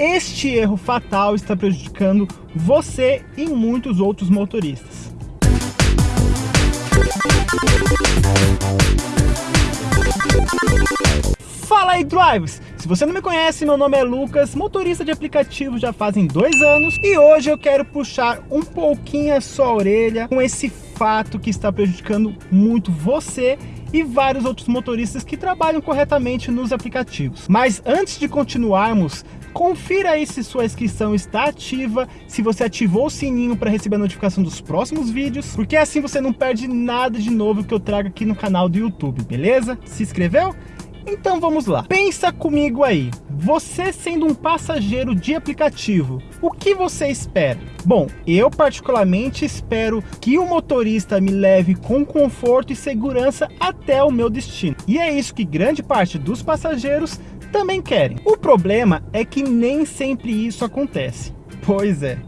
este erro fatal está prejudicando você e muitos outros motoristas. Fala aí, drivers! Se você não me conhece, meu nome é Lucas, motorista de aplicativo já fazem dois anos e hoje eu quero puxar um pouquinho a sua orelha com esse fato que está prejudicando muito você e vários outros motoristas que trabalham corretamente nos aplicativos. Mas antes de continuarmos, confira aí se sua inscrição está ativa, se você ativou o sininho para receber a notificação dos próximos vídeos, porque assim você não perde nada de novo que eu trago aqui no canal do YouTube, beleza? Se inscreveu? Então vamos lá. Pensa comigo aí. Você sendo um passageiro de aplicativo, o que você espera? Bom, eu particularmente espero que o motorista me leve com conforto e segurança até o meu destino. E é isso que grande parte dos passageiros também querem. O problema é que nem sempre isso acontece. Pois é.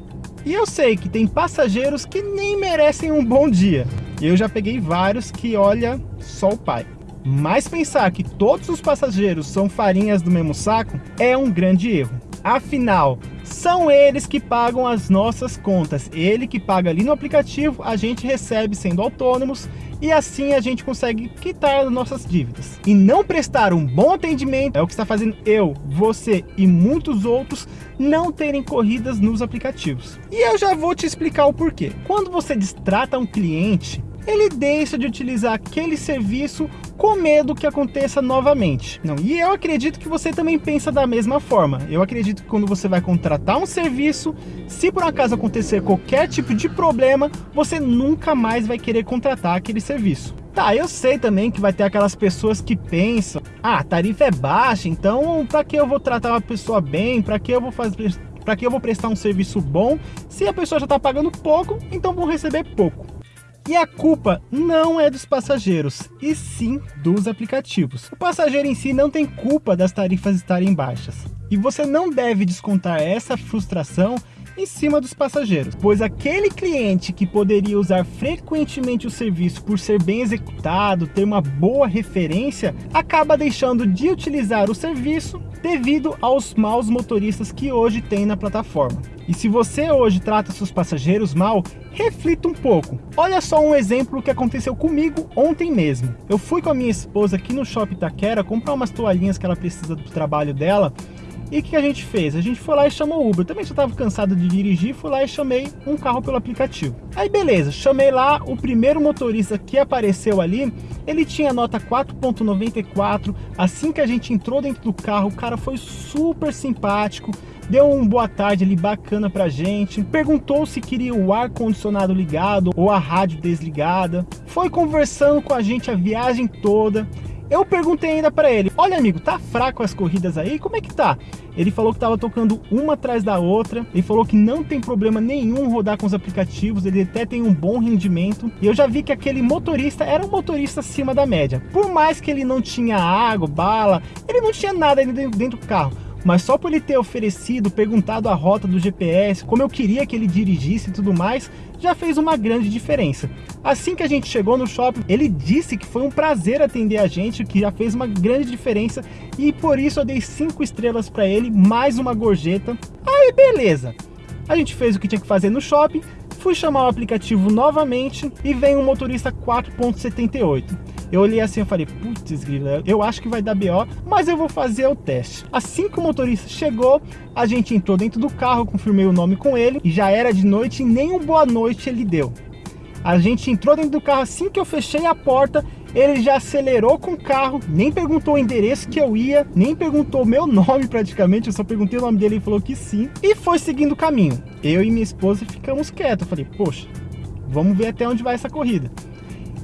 E eu sei que tem passageiros que nem merecem um bom dia. Eu já peguei vários que olha só o pai. Mas pensar que todos os passageiros são farinhas do mesmo saco é um grande erro. Afinal, são eles que pagam as nossas contas. Ele que paga ali no aplicativo, a gente recebe sendo autônomos e assim a gente consegue quitar nossas dívidas. E não prestar um bom atendimento é o que está fazendo eu, você e muitos outros não terem corridas nos aplicativos. E eu já vou te explicar o porquê. Quando você distrata um cliente, ele deixa de utilizar aquele serviço com medo que aconteça novamente. Não, e eu acredito que você também pensa da mesma forma. Eu acredito que quando você vai contratar um serviço, se por acaso acontecer qualquer tipo de problema, você nunca mais vai querer contratar aquele serviço. Tá, eu sei também que vai ter aquelas pessoas que pensam, ah, a tarifa é baixa, então para que eu vou tratar uma pessoa bem, para que eu vou fazer para que eu vou prestar um serviço bom, se a pessoa já está pagando pouco, então vou receber pouco. E a culpa não é dos passageiros, e sim dos aplicativos. O passageiro em si não tem culpa das tarifas estarem baixas. E você não deve descontar essa frustração em cima dos passageiros, pois aquele cliente que poderia usar frequentemente o serviço por ser bem executado, ter uma boa referência, acaba deixando de utilizar o serviço devido aos maus motoristas que hoje tem na plataforma. E se você hoje trata seus passageiros mal, reflita um pouco. Olha só um exemplo que aconteceu comigo ontem mesmo. Eu fui com a minha esposa aqui no Shopping Taquera comprar umas toalhinhas que ela precisa do trabalho dela e o que a gente fez? A gente foi lá e chamou o Uber. Também já estava cansado de dirigir, fui lá e chamei um carro pelo aplicativo. Aí beleza, chamei lá, o primeiro motorista que apareceu ali, ele tinha nota 4.94. Assim que a gente entrou dentro do carro, o cara foi super simpático, deu um boa tarde ali bacana pra gente, perguntou se queria o ar condicionado ligado ou a rádio desligada, foi conversando com a gente a viagem toda. Eu perguntei ainda para ele, olha amigo, tá fraco as corridas aí? Como é que tá? Ele falou que estava tocando uma atrás da outra, ele falou que não tem problema nenhum rodar com os aplicativos, ele até tem um bom rendimento. E eu já vi que aquele motorista era um motorista acima da média. Por mais que ele não tinha água, bala, ele não tinha nada dentro do carro mas só por ele ter oferecido, perguntado a rota do GPS, como eu queria que ele dirigisse e tudo mais, já fez uma grande diferença. Assim que a gente chegou no shopping, ele disse que foi um prazer atender a gente, que já fez uma grande diferença e por isso eu dei 5 estrelas para ele, mais uma gorjeta. Aí beleza, a gente fez o que tinha que fazer no shopping, fui chamar o aplicativo novamente e vem um motorista 4.78. Eu olhei assim e falei, putz, eu acho que vai dar BO, mas eu vou fazer o teste. Assim que o motorista chegou, a gente entrou dentro do carro, confirmei o nome com ele, e já era de noite e nem um boa noite ele deu. A gente entrou dentro do carro, assim que eu fechei a porta, ele já acelerou com o carro, nem perguntou o endereço que eu ia, nem perguntou o meu nome praticamente, eu só perguntei o nome dele e falou que sim, e foi seguindo o caminho. Eu e minha esposa ficamos quietos, eu falei, poxa, vamos ver até onde vai essa corrida.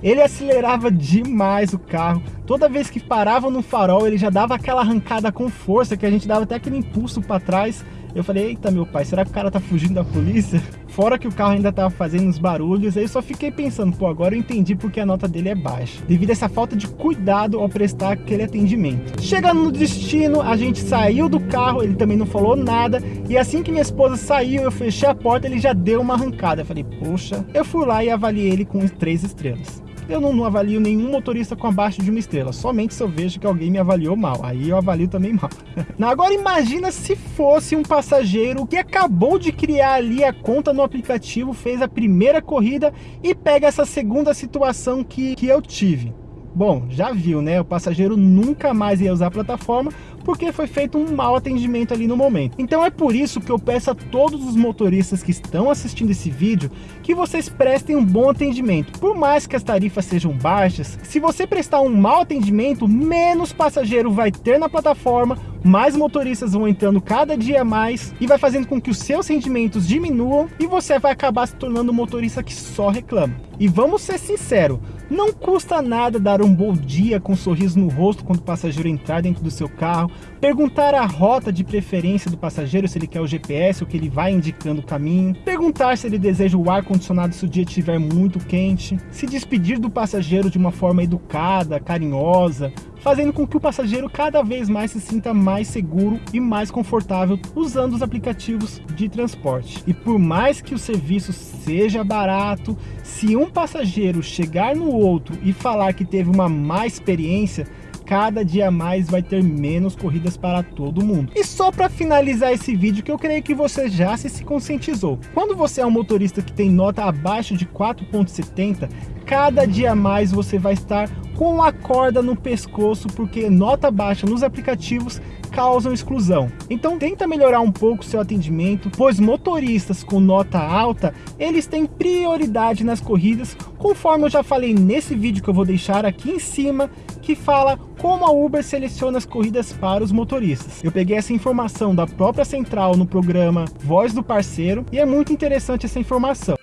Ele acelerava demais o carro. Toda vez que parava no farol, ele já dava aquela arrancada com força, que a gente dava até aquele impulso para trás. Eu falei, eita meu pai, será que o cara tá fugindo da polícia? Fora que o carro ainda tava fazendo uns barulhos, aí eu só fiquei pensando, pô, agora eu entendi porque a nota dele é baixa. Devido a essa falta de cuidado ao prestar aquele atendimento. Chegando no destino, a gente saiu do carro, ele também não falou nada, e assim que minha esposa saiu, eu fechei a porta, ele já deu uma arrancada. Eu falei, poxa, eu fui lá e avaliei ele com três estrelas. Eu não, não, avalio nenhum motorista com abaixo de uma estrela, somente se eu vejo que alguém me avaliou mal, aí eu avalio também mal. Agora imagina se fosse um passageiro que acabou de criar ali a conta no aplicativo, fez a primeira corrida e pega essa segunda situação que, que eu tive. Bom, já viu, né? O passageiro nunca mais ia usar a plataforma porque foi feito um mau atendimento ali no momento. Então é por isso que eu peço a todos os motoristas que estão assistindo esse vídeo que vocês prestem um bom atendimento. Por mais que as tarifas sejam baixas, se você prestar um mau atendimento, menos passageiro vai ter na plataforma, mais motoristas vão entrando cada dia mais e vai fazendo com que os seus rendimentos diminuam e você vai acabar se tornando um motorista que só reclama. E vamos ser sinceros, não custa nada dar um bom dia com um sorriso no rosto quando o passageiro entrar dentro do seu carro, perguntar a rota de preferência do passageiro, se ele quer o GPS ou que ele vai indicando o caminho, perguntar se ele deseja o ar-condicionado se o dia estiver muito quente, se despedir do passageiro de uma forma educada, carinhosa, fazendo com que o passageiro cada vez mais se sinta mais seguro e mais confortável usando os aplicativos de transporte. E por mais que o serviço seja barato, se um passageiro chegar no outro e falar que teve uma má experiência, cada dia mais vai ter menos corridas para todo mundo. E só para finalizar esse vídeo, que eu creio que você já se, conscientizou. Quando você é um motorista que tem nota abaixo de 4.70, cada dia mais você vai estar com a corda no pescoço, porque nota baixa nos aplicativos causam exclusão. Então tenta melhorar um pouco seu atendimento, pois motoristas com nota alta, eles têm prioridade nas corridas, conforme eu já falei nesse vídeo que eu vou deixar aqui em cima, que fala como a Uber seleciona as corridas para os motoristas. Eu peguei essa informação da própria central no programa Voz do Parceiro e é muito interessante essa informação.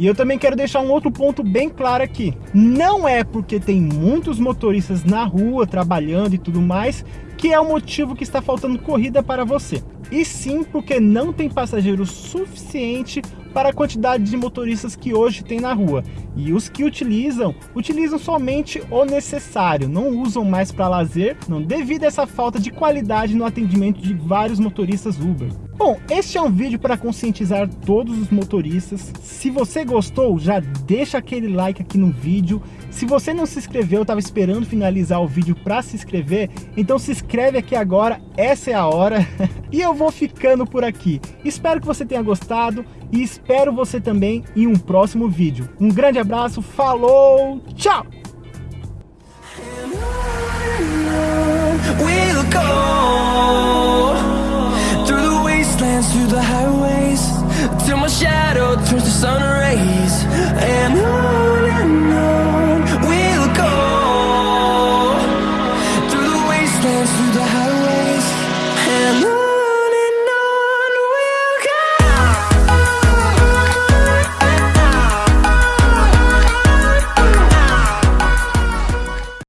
E eu também quero deixar um outro ponto bem claro aqui. Não é porque tem muitos motoristas na rua trabalhando e tudo mais que é o motivo que está faltando corrida para você. E sim porque não tem passageiro suficiente para a quantidade de motoristas que hoje tem na rua. E os que utilizam, utilizam somente o necessário, não usam mais para lazer, não devido a essa falta de qualidade no atendimento de vários motoristas Uber. Bom, este é um vídeo para conscientizar todos os motoristas. Se você gostou, já deixa aquele like aqui no vídeo. Se você não se inscreveu, estava esperando finalizar o vídeo para se inscrever, então se inscreve aqui agora, essa é a hora. e eu vou ficando por aqui. Espero que você tenha gostado e espero você também em um próximo vídeo. Um grande abraço, falou, tchau!